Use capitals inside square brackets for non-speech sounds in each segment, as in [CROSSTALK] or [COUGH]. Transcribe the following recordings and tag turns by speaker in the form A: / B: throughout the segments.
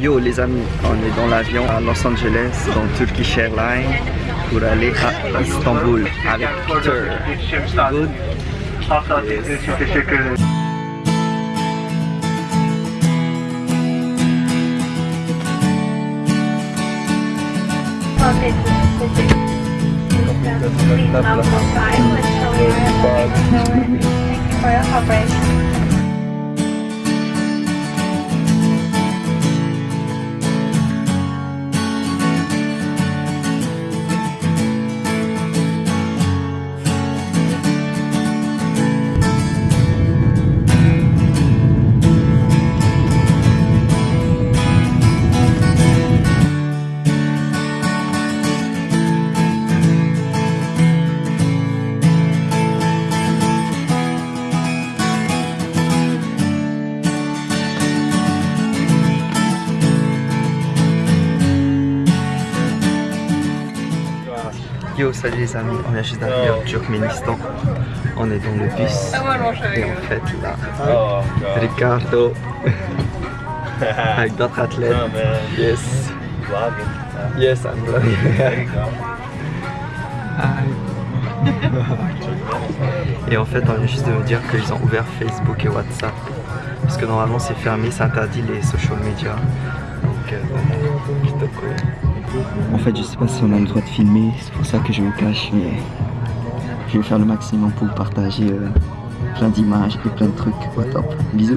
A: Yo les amis, on est dans l'avion à Los Angeles, dans Turkish Airlines, pour aller à Istanbul avec Peter. Yo, salut les amis, on vient juste d'arriver au Turkménistan. On est dans le bus. Et en fait, là, Ricardo, [LAUGHS] avec d'autres athlètes. Yes. Yes, I'm vlogging. [LAUGHS] Et en fait, on vient juste de me dire qu'ils ont ouvert Facebook et WhatsApp. Parce que normalement, c'est fermé, ça interdit les social media. Donc, euh, plutôt cool. En fait, je sais pas si on a le droit de filmer, c'est pour ça que je me cache, mais je vais faire le maximum pour partager euh, plein d'images et plein de trucs. Bisous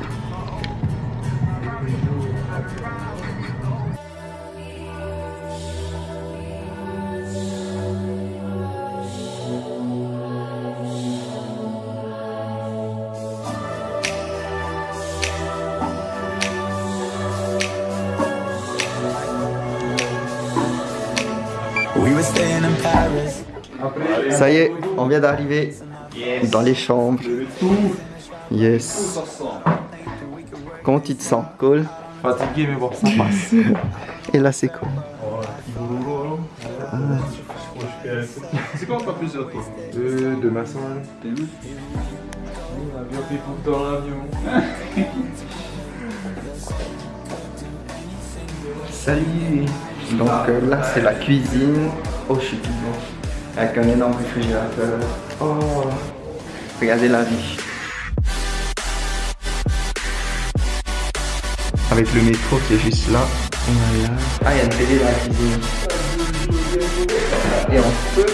A: Ça y est, on vient d'arriver dans les chambres. Yes. Comment tu te sens Cool
B: Fatigué mais bon, ça passe. [LAUGHS]
A: Et là c'est cool.
B: C'est quoi pas plusieurs toi? Euh, Demain soir. L'avion fait le temps l'avion.
A: Salut Donc euh, là c'est la cuisine. Oh je suis tout blanc. Avec un énorme réfrigérateur. Oh Regardez la vie. Avec le métro qui est juste là. Voilà. Ah il y a une télé dans la cuisine. Et en feu,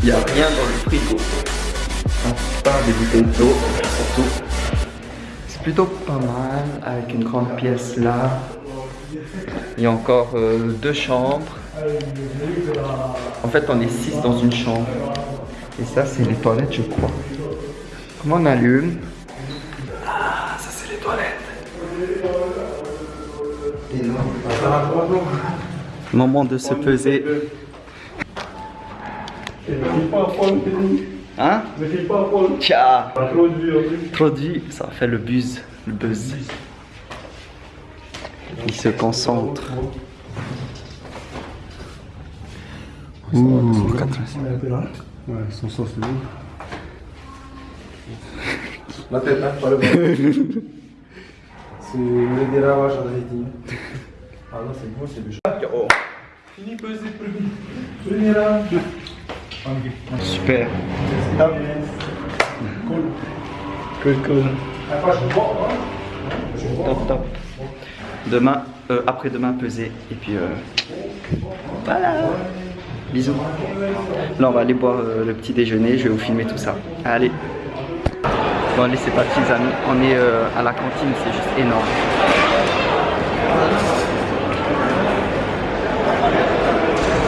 A: il n'y a rien dans le frigo. À part des bouteilles d'eau, surtout. C'est plutôt pas mal avec une grande pièce là. Il y a encore euh, deux chambres. En fait, on est six dans une chambre. Et ça, c'est les toilettes, je crois. Comment on allume? Ah, ça, c'est les toilettes. Moment de se peser. Hein? Tcha Trop dur, ça fait le buzz, le buzz. Il se concentre. Ouh, 4
B: Ouais, son sens c'est bon. La tête, hein, pas le bras. c'est le déravage en Haïti. Ah non, c'est bon, c'est le Oh. Fini peser, premier. Premier là.
A: Super.
B: Stop. Cool.
A: Cool, cool.
B: Après, je bois,
A: Top, top. Demain, euh, après-demain, peser. Et puis, euh, voilà. Bisous. Là, on va aller boire euh, le petit déjeuner. Je vais vous filmer tout ça. Allez. Bon, allez, c'est parti, les amis. On est euh, à la cantine. C'est juste énorme.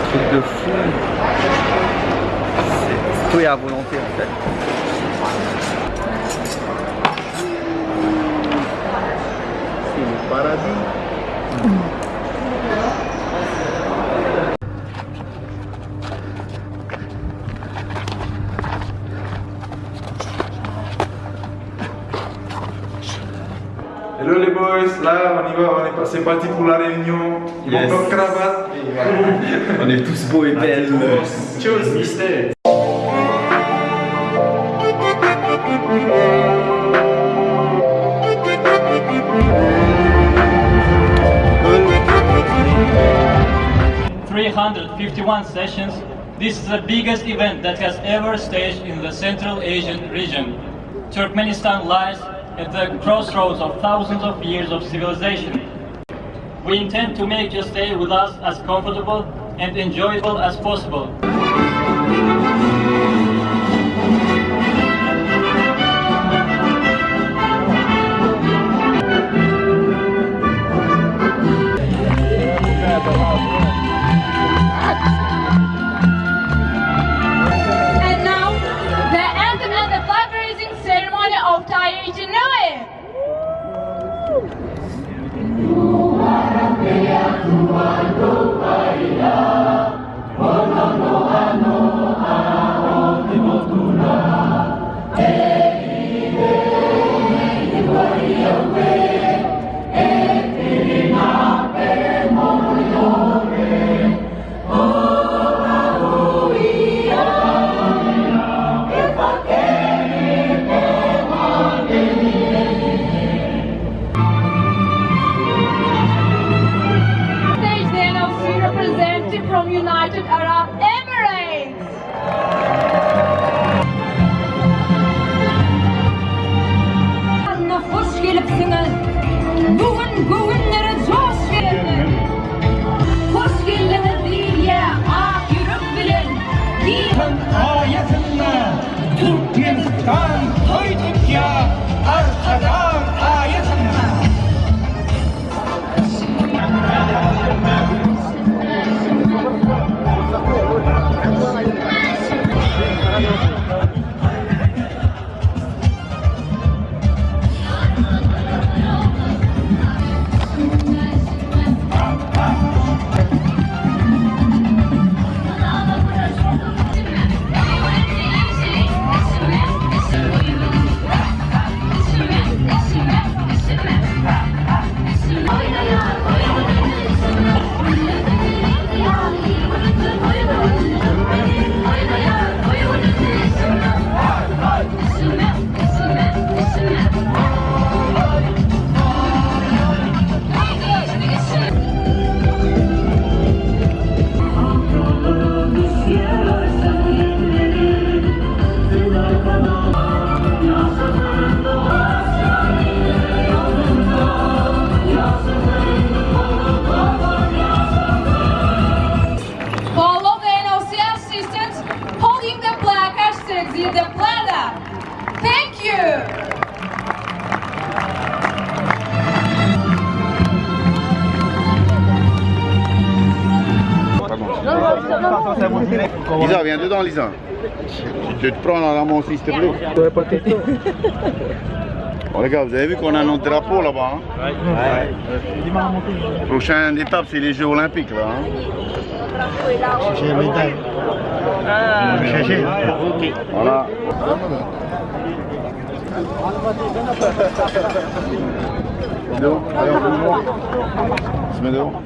A: Truc de fou. Tout est à volonté, en fait.
B: Hello les boys, là on y va, on est pas- c'est parti pour la réunion.
A: Yes.
B: Mon cravate. [LAUGHS]
A: On est tous beaux et belles.
B: Cheers, mister.
A: Cool.
C: 351 sessions, this is the biggest event that has ever staged in the Central Asian region. Turkmenistan lies at the crossroads of thousands of years of civilization. We intend to make your stay with us as comfortable and enjoyable as possible.
D: Representative from United Arab Emirates. Anna hoş gelipsiniz. Bugün bugünlere coş verin. Hoş geldiniz diye ah ak yürüp bilin. Diye
E: ayetinde Türkmenistan koyduk ya arkadan
D: the plaza. Thank you.
F: Lisa, viens dedans, Lisa. Tu te prends dans la main aussi, s'il te plaît. Bon, les gars, vous avez vu qu'on a notre drapeau là-bas. hein? Prochaine étape, c'est les Jeux Olympiques là. hein? Voilà. Dehors. Allez, on fait dehors. On se met dehors.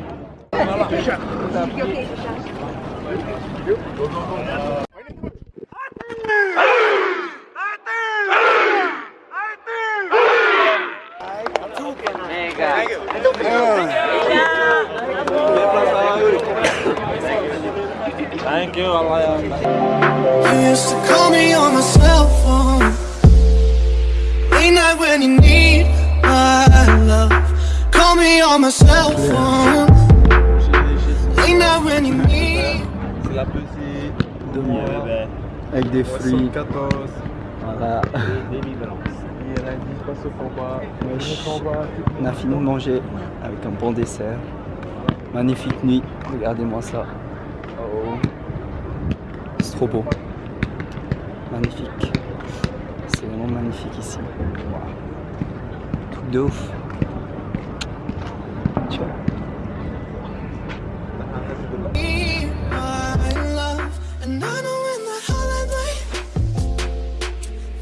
G: You used to call me on my cell phone. Late night when you need my love. Call me on my cell phone. Late night when you need.
B: C'est la petite.
A: Avec des fruits.
B: 14.
A: Voilà.
B: Délivrance. Il a dit passe au combat.
A: Wesh.
B: Au combat.
A: On a fini de manger avec un bon dessert. Magnifique nuit. Regardez-moi ça. C'est trop beau. Magnifique. C'est vraiment magnifique ici. Truc de ouf. Tu vois
G: need my love. And I know in that hollow night,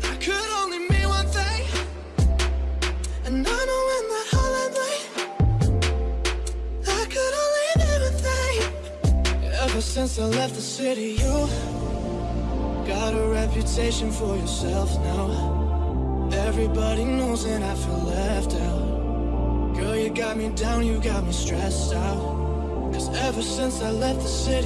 G: that could only mean one thing. And I know in that hollow night, that could only mean one thing. Ever since I left the city, you got a reputation for yourself now. Everybody knows and I feel left out. Girl, you got me down, you got me stressed out. Cause Ever since I left the city.